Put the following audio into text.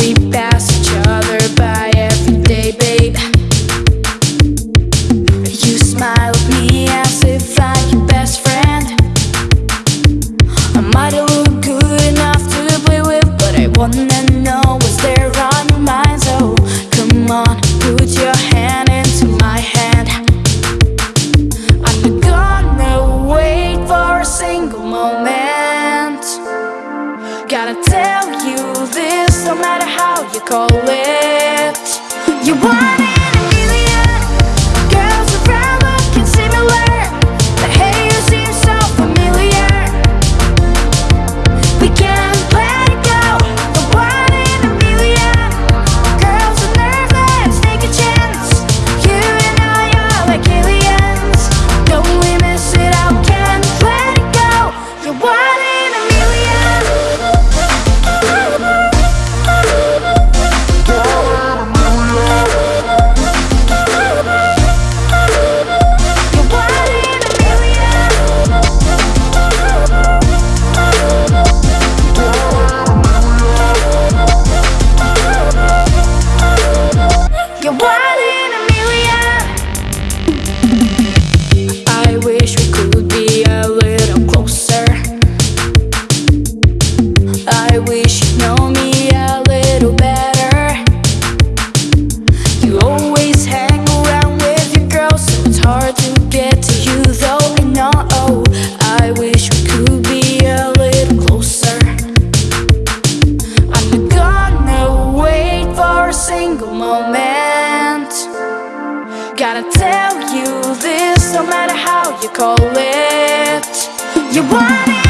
we pass each other by every day, babe. You smile at me as if I'm your best friend. I might look good enough to play with But I wanna know what's there on your mind? So come on, put your hand into my hand. I'm gonna wait for a single moment. Gotta tell you no matter how you call it. You want it. moment. Gotta tell you this, no matter how you call it. You want it